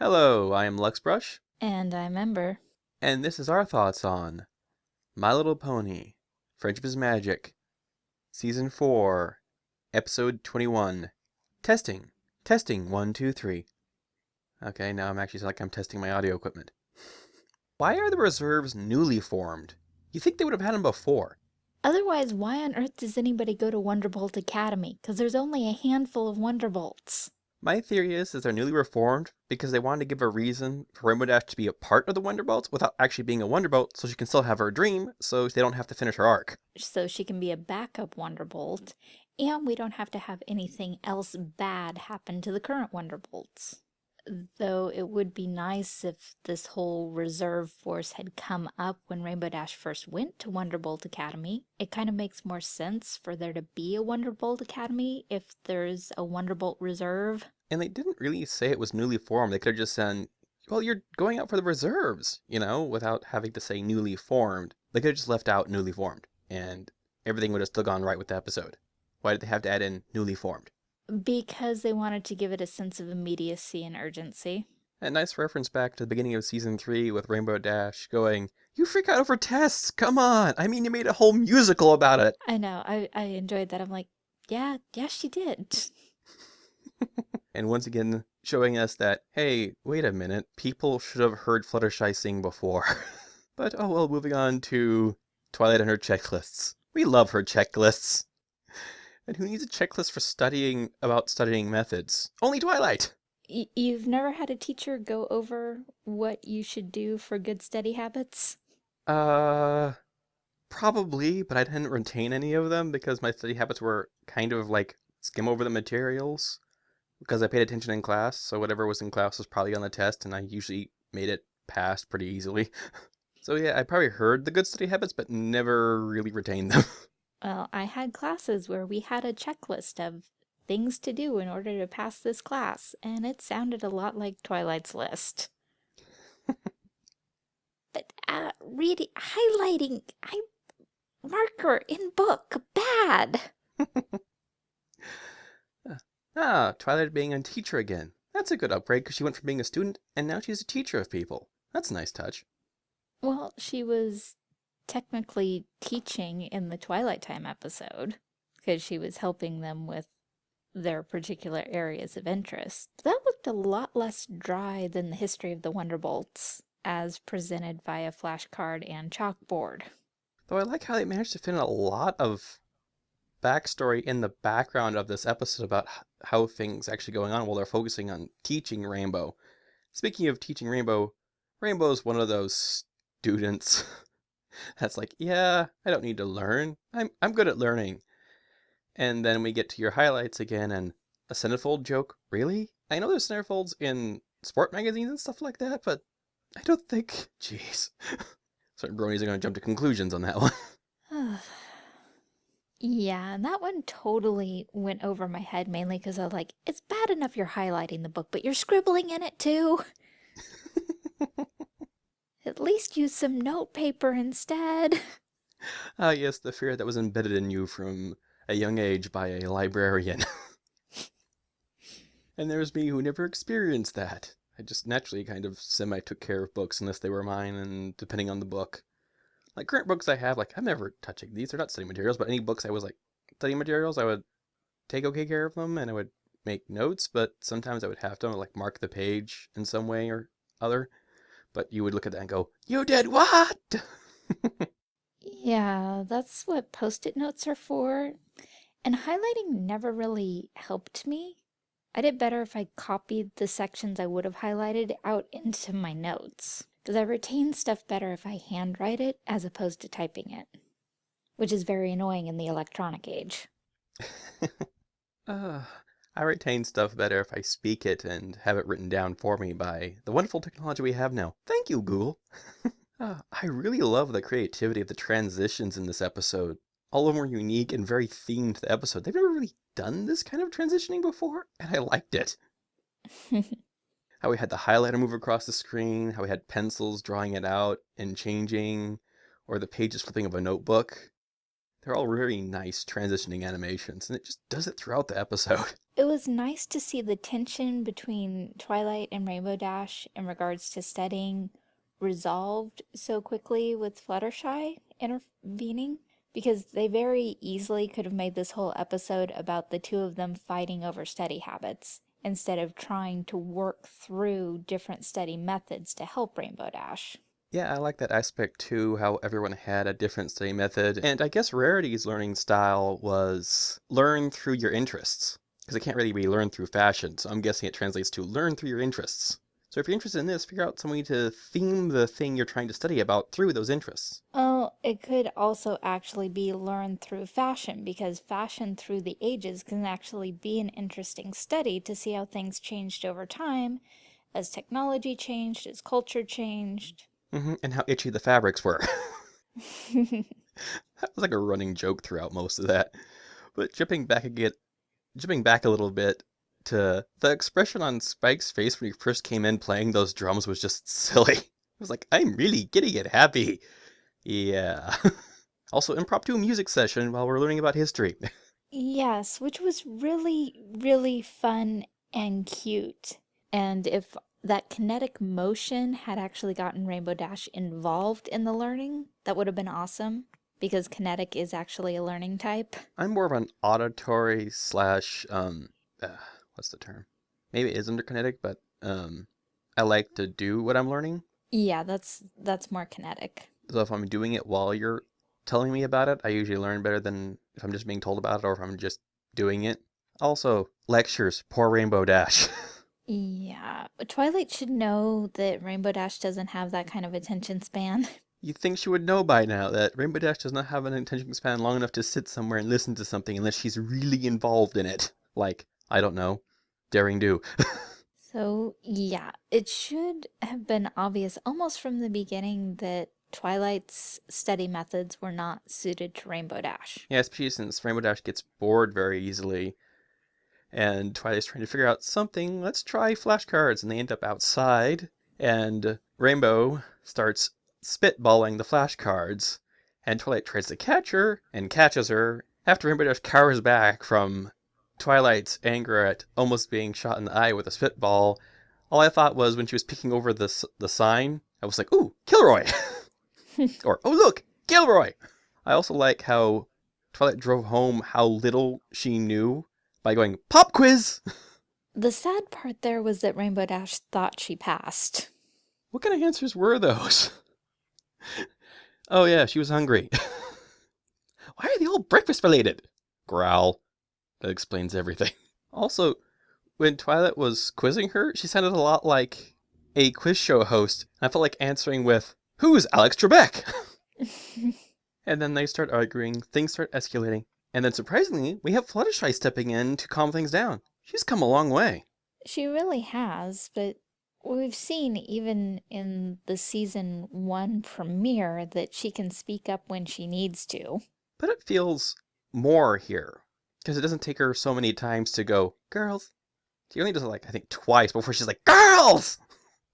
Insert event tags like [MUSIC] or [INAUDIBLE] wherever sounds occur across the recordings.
Hello, I am Luxbrush, And I'm Ember. and this is our thoughts on My Little Pony, Friendship is Magic, Season 4, Episode 21. Testing. Testing. One, two, three. Okay, now I'm actually like I'm testing my audio equipment. [LAUGHS] Why are the reserves newly formed? You think they would have had them before. Otherwise, why on earth does anybody go to Wonderbolt Academy? Because there's only a handful of Wonderbolts. My theory is, is they're newly reformed because they wanted to give a reason for Rainbow Dash to be a part of the Wonderbolts without actually being a Wonderbolt so she can still have her dream so they don't have to finish her arc. So she can be a backup Wonderbolt, and we don't have to have anything else bad happen to the current Wonderbolts. Though it would be nice if this whole reserve force had come up when Rainbow Dash first went to Wonderbolt Academy. It kind of makes more sense for there to be a Wonderbolt Academy if there's a Wonderbolt reserve. And they didn't really say it was newly formed. They could have just said, well, you're going out for the reserves, you know, without having to say newly formed. They could have just left out newly formed, and everything would have still gone right with the episode. Why did they have to add in newly formed? Because they wanted to give it a sense of immediacy and urgency. A nice reference back to the beginning of season three with Rainbow Dash going, You freak out over tests! Come on! I mean, you made a whole musical about it! I know, I, I enjoyed that. I'm like, yeah, yeah, she did. [LAUGHS] And once again, showing us that, hey, wait a minute, people should have heard Fluttershy sing before. [LAUGHS] but oh well, moving on to Twilight and her checklists. We love her checklists. And who needs a checklist for studying about studying methods? Only Twilight! Y- you've never had a teacher go over what you should do for good study habits? Uh, probably, but I didn't retain any of them because my study habits were kind of like skim over the materials because I paid attention in class. So whatever was in class was probably on the test, and I usually made it pass pretty easily. [LAUGHS] so yeah, I probably heard the good study habits, but never really retained them. [LAUGHS] Well, I had classes where we had a checklist of things to do in order to pass this class, and it sounded a lot like Twilight's list. [LAUGHS] but uh, reading, highlighting, I marker in book bad. [LAUGHS] ah, Twilight being a teacher again. That's a good upgrade because she went from being a student and now she's a teacher of people. That's a nice touch. Well, she was technically teaching in the Twilight Time episode because she was helping them with their particular areas of interest. That looked a lot less dry than the history of the Wonderbolts as presented via flashcard and chalkboard. Though I like how they managed to fit in a lot of backstory in the background of this episode about how things actually going on while they're focusing on teaching Rainbow. Speaking of teaching Rainbow, Rainbow is one of those students [LAUGHS] that's like, yeah, I don't need to learn. I'm I'm good at learning. And then we get to your highlights again and a centerfold joke. Really? I know there's centerfolds in sport magazines and stuff like that, but I don't think. [LAUGHS] Jeez. [LAUGHS] Certain bronies are going to jump to conclusions on that one. [SIGHS] yeah, and that one totally went over my head mainly because I was like, it's bad enough you're highlighting the book, but you're scribbling in it too. [LAUGHS] At least use some notepaper instead. [LAUGHS] Ah, yes, the fear that was embedded in you from a young age by a librarian. [LAUGHS] and there's me who never experienced that. I just naturally kind of semi took care of books unless they were mine, and depending on the book. Like current books I have, like I'm never touching these. They're not study materials, but any books I was like study materials, I would take okay care of them, and I would make notes. But sometimes I would have to like mark the page in some way or other. But you would look at that and go, "You did what?" [LAUGHS] Yeah, that's what post-it notes are for. And highlighting never really helped me. I did better if I copied the sections I would have highlighted out into my notes. Because I retain stuff better if I handwrite it as opposed to typing it. Which is very annoying in the electronic age. [LAUGHS] uh, I retain stuff better if I speak it and have it written down for me by the wonderful technology we have now. Thank you, Google. [LAUGHS] uh, I really love the creativity of the transitions in this episode. All of them were unique and very themed to the episode. They've never really done this kind of transitioning before, and I liked it. [LAUGHS] how we had the highlighter move across the screen, how we had pencils drawing it out and changing, or the pages flipping of a notebook. They're all really nice transitioning animations, and it just does it throughout the episode. [LAUGHS] It was nice to see the tension between Twilight and Rainbow Dash in regards to studying resolved so quickly with Fluttershy intervening because they very easily could have made this whole episode about the two of them fighting over study habits instead of trying to work through different study methods to help Rainbow Dash. Yeah, I like that aspect too, how everyone had a different study method. And I guess Rarity's learning style was learn through your interests. Because it can't really be learned through fashion, so I'm guessing it translates to learn through your interests. So if you're interested in this, figure out some way to theme the thing you're trying to study about through those interests. Oh, it could also actually be learned through fashion, because fashion through the ages can actually be an interesting study to see how things changed over time, as technology changed, as culture changed. Hmm and how itchy the fabrics were. [LAUGHS] that was like a running joke throughout most of that. But jumping back again, jumping back a little bit to the expression on Spike's face when he first came in playing those drums was just [LAUGHS] silly. It was like, I'm really getting it happy. Yeah. [LAUGHS] also, impromptu music session while we're learning about history. Yes, which was really, really fun and cute. And if that kinetic motion had actually gotten Rainbow Dash involved in the learning, that would have been awesome because kinetic is actually a learning type. I'm more of an auditory slash, um, uh, what's the term? Maybe it is under kinetic, but um, I like to do what I'm learning. Yeah, that's that's more kinetic. So if I'm doing it while you're telling me about it, I usually learn better than if I'm just being told about it or if I'm just doing it. Also, lectures, poor Rainbow Dash. [LAUGHS] Yeah, Twilight should know that Rainbow Dash doesn't have that kind of attention span. [LAUGHS] you think she would know by now that Rainbow Dash does not have an attention span long enough to sit somewhere and listen to something unless she's really involved in it. Like, I don't know, Daring Do. [LAUGHS] So, yeah, it should have been obvious almost from the beginning that Twilight's study methods were not suited to Rainbow Dash. yeah, especially since Rainbow Dash gets bored very easily. And Twilight's trying to figure out something. Let's try flashcards. And they end up outside. And Rainbow starts spitballing the flashcards. And Twilight tries to catch her and catches her. After Rainbow Dash cowers back from Twilight's anger at almost being shot in the eye with a spitball, all I thought was when she was peeking over the, the sign, I was like, ooh, Kilroy! [LAUGHS] or, oh, look, Gilroy! I also like how Twilight drove home how little she knew by going, Pop quiz! The sad part there was that Rainbow Dash thought she passed. What kind of answers were those? oh, yeah, she was hungry. [LAUGHS] Why are they all breakfast related? Growl. That explains everything. [LAUGHS] Also, when Twilight was quizzing her, she sounded a lot like a quiz show host. I felt like answering with, Who's Alex Trebek? [LAUGHS] and then they start arguing, things start escalating. And then surprisingly, we have Fluttershy stepping in to calm things down. She's come a long way. She really has, but we've seen even in the season one premiere that she can speak up when she needs to. But it feels more here. Because it doesn't take her so many times to go, girls. She only does it like, I think, twice before she's like, girls!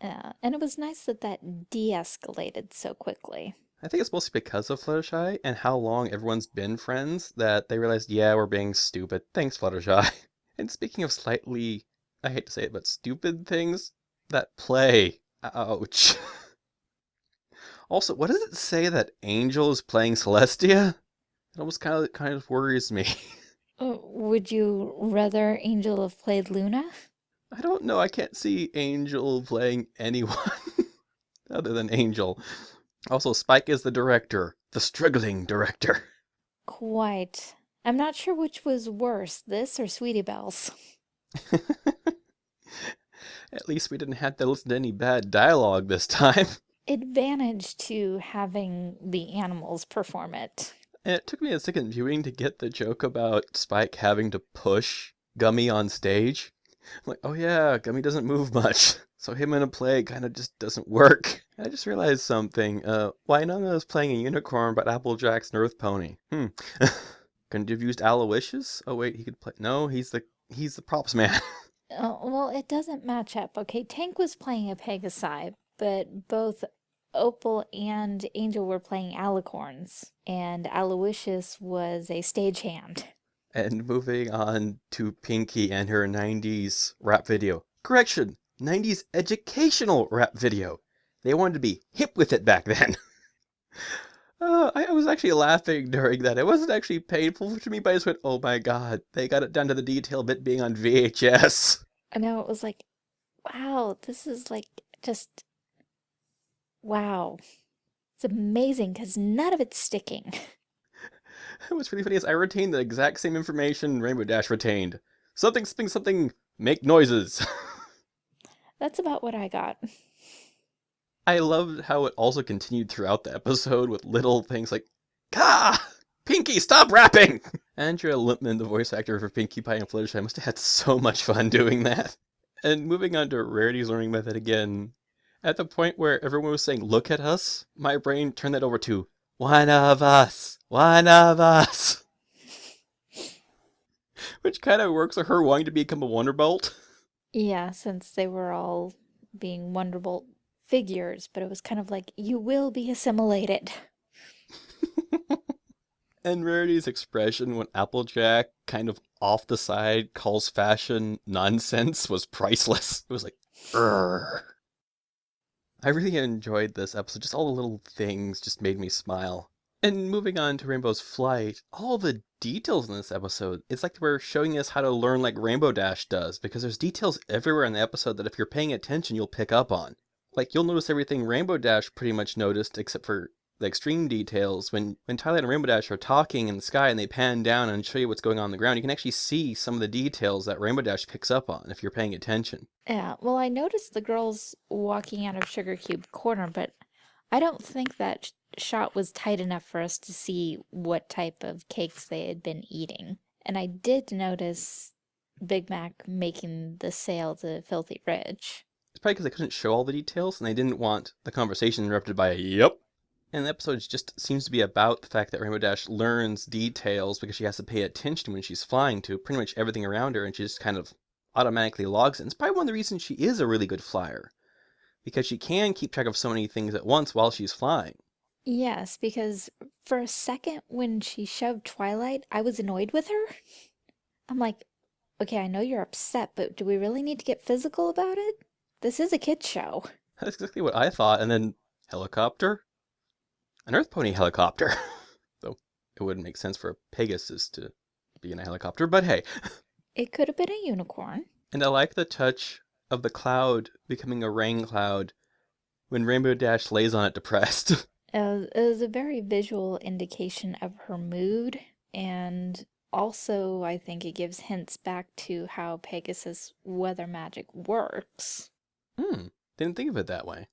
Uh, and it was nice that that de-escalated so quickly. I think it's mostly because of Fluttershy and how long everyone's been friends that they realized, yeah, we're being stupid. Thanks, Fluttershy. [LAUGHS] And speaking of slightly, I hate to say it, but stupid things, that play. Ouch. [LAUGHS] also, what does it say that Angel is playing Celestia? It almost kind of kind of worries me. Uh, would you rather Angel have played Luna? I don't know. I can't see Angel playing anyone [LAUGHS] other than Angel. Also, Spike is the director, the struggling director. [LAUGHS] Quite. I'm not sure which was worse, this or Sweetie Belle's. At least we didn't have to listen to any bad dialogue this time. [LAUGHS] Advantage to having the animals perform it. And it took me a second viewing to get the joke about Spike having to push Gummy on stage. I'm like, oh yeah, Gummy doesn't move much. [LAUGHS] So him in a play kind of just doesn't work. I just realized something. Uh, Winona is playing a unicorn, but Applejack's an earth pony. Hmm. [LAUGHS] Couldn't you have used Aloysius? Oh wait, he could play. No, he's the he's the props man. Oh, [LAUGHS] well, it doesn't match up. Okay, Tank was playing a Pegasi, but both Opal and Angel were playing alicorns, and Aloysius was a stagehand. And moving on to Pinkie and her 90s rap video. Correction, 90s educational rap video. They wanted to be hip with it back then. [LAUGHS] uh, I was actually laughing during that. It wasn't actually painful to me, but I just went, oh my god, they got it down to the detail of it being on VHS. I know it was like, wow, this is like just, wow. It's amazing because none of it's sticking. [LAUGHS] [LAUGHS] What's really funny is I retained the exact same information Rainbow Dash retained. Something, something, something, make noises. That's about what I got. I loved how it also continued throughout the episode with little things like, Ka! Pinkie, stop rapping! Andrea Libman, the voice actor for Pinkie Pie and Fluttershy, must have had so much fun doing that. And moving on to Rarity's learning method again, at the point where everyone was saying, look at us, my brain turned that over to, one of us, one of us. [LAUGHS] Which kind of works with her wanting to become a Wonderbolt. Yeah, since they were all being Wonderbolt figures, but it was kind of like, you will be assimilated. [LAUGHS] and Rarity's expression when Applejack kind of off the side calls fashion nonsense was priceless. It was like. I really enjoyed this episode. Just all the little things just made me smile. And moving on to Rainbow's flight, all the details in this episode, it's like we're showing us how to learn like Rainbow Dash does, because there's details everywhere in the episode that if you're paying attention, you'll pick up on. Like, you'll notice everything Rainbow Dash pretty much noticed, except for the extreme details. When, when Twilight and Rainbow Dash are talking in the sky and they pan down and show you what's going on, on the ground, you can actually see some of the details that Rainbow Dash picks up on if you're paying attention. Yeah, well, I noticed the girls walking out of Sugar Cube Corner, but I don't think that shot was tight enough for us to see what type of cakes they had been eating. And I did notice Big Mac making the sale to Filthy Rich. It's probably because they couldn't show all the details and they didn't want the conversation interrupted by a yep. And the episode just seems to be about the fact that Rainbow Dash learns details because she has to pay attention when she's flying to pretty much everything around her and she just kind of automatically logs it. And it's probably one of the reasons she is a really good flyer because she can keep track of so many things at once while she's flying. Yes, because for a second when she shoved Twilight, I was annoyed with her. I'm like, okay, I know you're upset, but do we really need to get physical about it? This is a kid's show. That's exactly what I thought. And then helicopter? An Earth Pony helicopter. [LAUGHS] Though it wouldn't make sense for a Pegasus to be in a helicopter, but hey. It could have been a unicorn. And I like the touch of the cloud becoming a rain cloud when Rainbow Dash lays on it depressed. It [LAUGHS] uh, it was a very visual indication of her mood, and also I think it gives hints back to how Pegasus weather magic works. Hmm, didn't think of it that way.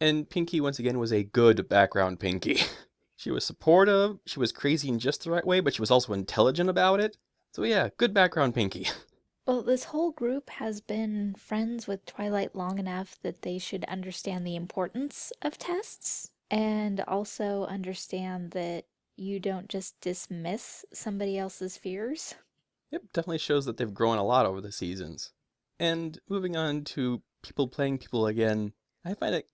And Pinkie, once again, was a good background Pinkie. [LAUGHS] she was supportive, she was crazy in just the right way, but she was also intelligent about it. So yeah, good background Pinkie. [LAUGHS] Well, this whole group has been friends with Twilight long enough that they should understand the importance of tests and also understand that you don't just dismiss somebody else's fears. Yep, definitely shows that they've grown a lot over the seasons. And moving on to people playing people again, I find it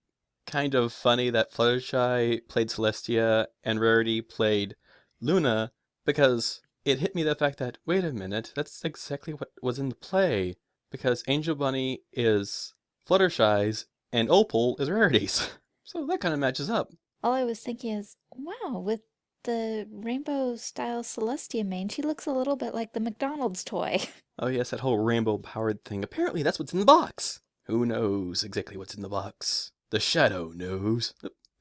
kind of funny that Fluttershy played Celestia and Rarity played Luna because it hit me the fact that, wait a minute, that's exactly what was in the play. Because Angel Bunny is Fluttershy's and Opal is Rarity's. [LAUGHS] So that kind of matches up. All I was thinking is, wow, with the rainbow style Celestia mane, she looks a little bit like the McDonald's toy. [LAUGHS] Oh yes, that whole rainbow powered thing. Apparently that's what's in the box. Who knows exactly what's in the box? The shadow knows.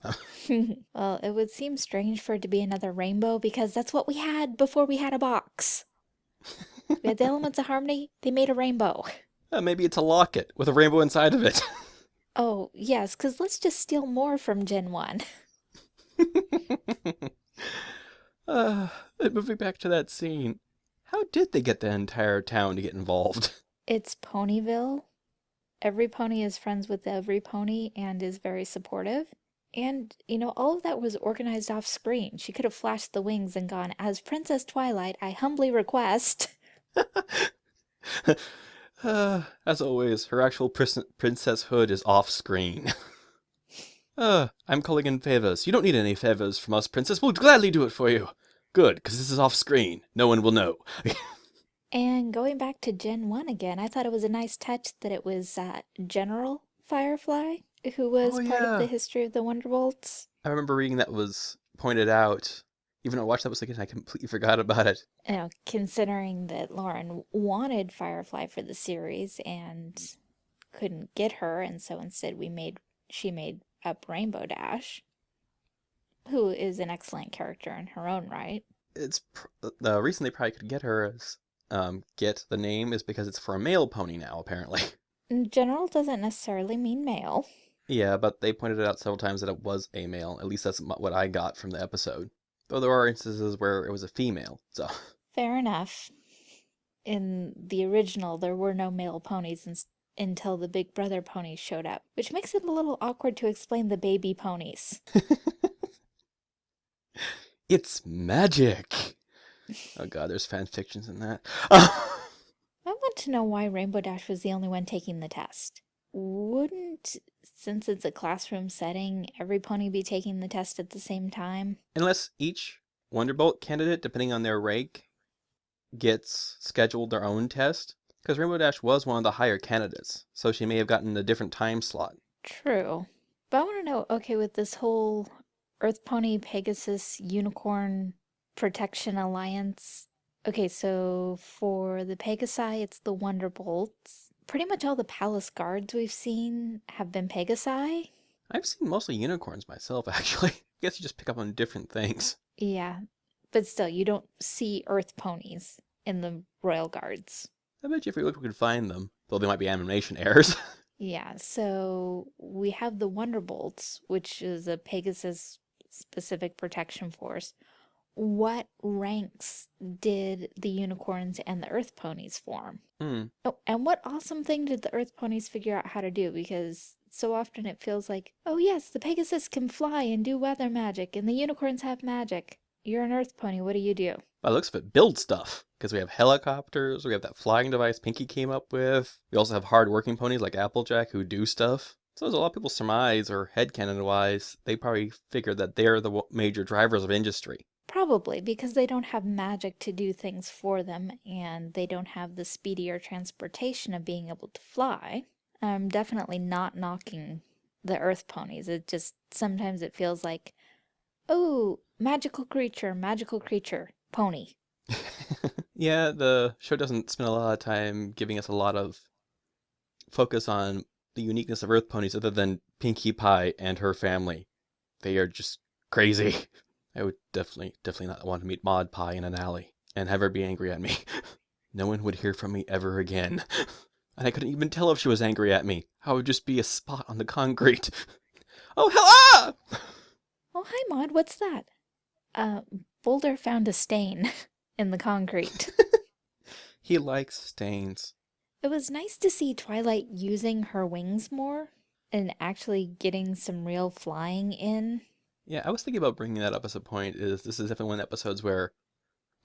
[LAUGHS] well, it would seem strange for it to be another rainbow because that's what we had before we had a box. [LAUGHS] we had the elements of harmony, they made a rainbow. Uh, maybe it's a locket with a rainbow inside of it. [LAUGHS] oh, yes, because let's just steal more from Gen 1. uh, moving back to that scene, how did they get the entire town to get involved? It's Ponyville. Every pony is friends with every pony and is very supportive. And, you know, all of that was organized off screen. She could have flashed the wings and gone, as Princess Twilight, I humbly request. uh, [LAUGHS] [LAUGHS] as always, her actual princess hood is off screen. [LAUGHS] Uh, I'm calling in favors. You don't need any favors from us, Princess. We'll gladly do it for you. Good, because this is off screen. No one will know. And going back to Gen 1 again, I thought it was a nice touch that it was uh, General Firefly who was Oh, part of the history of the Wonderbolts. I remember reading that was pointed out. Even though I watched that was again, I completely forgot about it. You know, considering that Lauren wanted Firefly for the series and couldn't get her, and so instead we made she made up Rainbow Dash, who is an excellent character in her own right. It's pr- the reason they probably could get her as um get the name is because it's for a male pony now apparently. [LAUGHS] In general doesn't necessarily mean male. yeah, but they pointed it out several times that it was a male. At least that's what I got from the episode. Though there are instances where it was a female. So [LAUGHS] Fair enough. In the original, there were no male ponies until the Big Brother ponies showed up, which makes it a little awkward to explain the baby ponies. [LAUGHS] it's magic. Oh god, there's fan fictions in that. I want to know why Rainbow Dash was the only one taking the test. Wouldn't, since it's a classroom setting, every pony be taking the test at the same time? Unless each Wonderbolt candidate, depending on their rank, gets scheduled their own test. Because Rainbow Dash was one of the higher candidates, so she may have gotten a different time slot. True. But I want to know okay, with this whole Earth Pony Pegasus Unicorn Protection Alliance. Okay, so for the Pegasi, it's the Wonderbolts. Pretty much all the palace guards we've seen have been Pegasi. I've seen mostly unicorns myself, [LAUGHS] actually. I guess you just pick up on different things. Yeah, but still, you don't see Earth ponies in the Royal Guards. I bet you if we looked, we could find them. Though they might be animation [LAUGHS] errors. Yeah, so we have the Wonderbolts, which is a Pegasus specific protection force. What ranks did the unicorns and the earth ponies form? hmm. Oh, and what awesome thing did the earth ponies figure out how to do? Because so often it feels like, oh yes, the Pegasus can fly and do weather magic, and the unicorns have magic. You're an earth pony, what do you do? By the looks of it, build stuff. Because we have helicopters, we have that flying device Pinkie came up with. We also have hard-working ponies like Applejack who do stuff. So as a lot of people surmise, or headcanon-wise, they probably figure that they're the major drivers of industry. Probably because they don't have magic to do things for them and they don't have the speedier transportation of being able to fly. I'm definitely not knocking the earth ponies. It just sometimes it feels like, oh, magical creature, magical creature, pony. [LAUGHS] yeah, the show doesn't spend a lot of time giving us a lot of focus on the uniqueness of Earth ponies other than Pinkie Pie and her family. They are just crazy. [LAUGHS] I would definitely, definitely not want to meet Maud Pie in an alley and have her be angry at me. [LAUGHS] no one would hear from me ever again. [LAUGHS] And I couldn't even tell if she was angry at me. I would just be a spot on the concrete. [LAUGHS] oh, hell ah! Oh, hi, Maud, what's that? Uh, Boulder found a stain in the concrete. He likes stains. It was nice to see Twilight using her wings more and actually getting some real flying in. Yeah, I was thinking about bringing that up as a point. Is this is definitely one of the episodes where,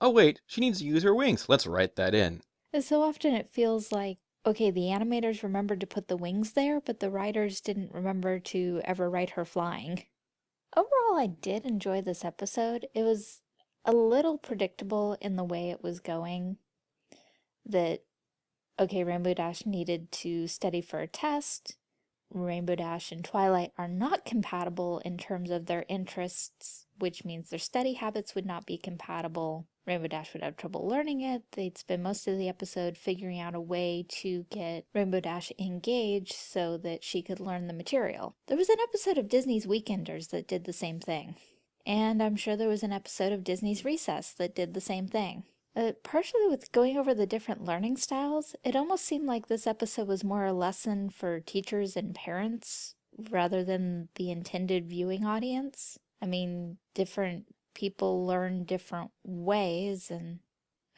oh wait, she needs to use her wings. Let's write that in. And so often it feels like, okay, the animators remembered to put the wings there, but the writers didn't remember to ever write her flying. Overall, I did enjoy this episode. It was a little predictable in the way it was going. That, okay, Rainbow Dash needed to study for a test. Rainbow Dash and Twilight are not compatible in terms of their interests, which means their study habits would not be compatible. Rainbow Dash would have trouble learning it. They'd spend most of the episode figuring out a way to get Rainbow Dash engaged so that she could learn the material. There was an episode of Disney's Weekenders that did the same thing. And I'm sure there was an episode of Disney's Recess that did the same thing. Uh, partially with going over the different learning styles, it almost seemed like this episode was more a lesson for teachers and parents rather than the intended viewing audience. I mean, different people learn different ways, and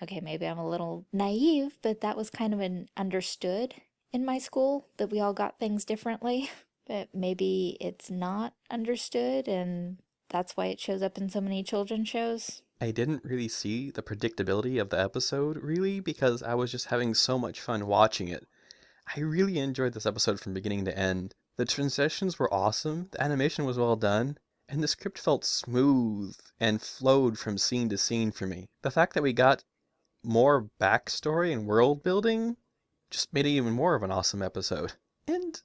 okay, maybe I'm a little naive, but that was kind of an understood in my school that we all got things differently. [LAUGHS] But maybe it's not understood, and that's why it shows up in so many children's shows. I didn't really see the predictability of the episode, really, because I was just having so much fun watching it. I really enjoyed this episode from beginning to end. The transitions were awesome, the animation was well done, and the script felt smooth and flowed from scene to scene for me. The fact that we got more backstory and world building just made it even more of an awesome episode. And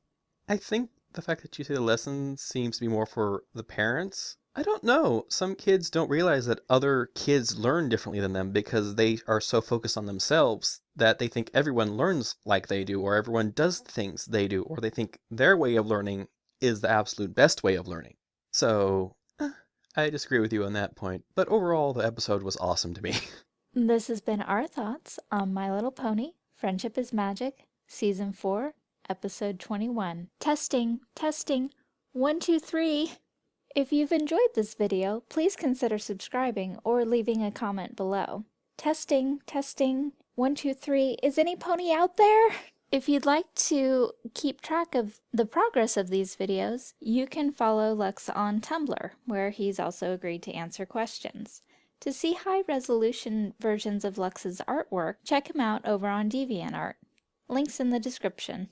I think the fact that you say the lesson seems to be more for the parents. I don't know. Some kids don't realize that other kids learn differently than them because they are so focused on themselves that they think everyone learns like they do, or everyone does things they do, or they think their way of learning is the absolute best way of learning. So, eh, I disagree with you on that point, but overall, the episode was awesome to me. [LAUGHS] This has been our thoughts on My Little Pony Friendship is Magic, Season 4, Episode 21. Testing, testing, one, two, three. If you've enjoyed this video, please consider subscribing or leaving a comment below. Testing, testing, one, two, three. Is any pony out there? If you'd like to keep track of the progress of these videos, you can follow Lux on Tumblr, where he's also agreed to answer questions. To see high-resolution versions of Lux's artwork, check him out over on DeviantArt. Links in the description.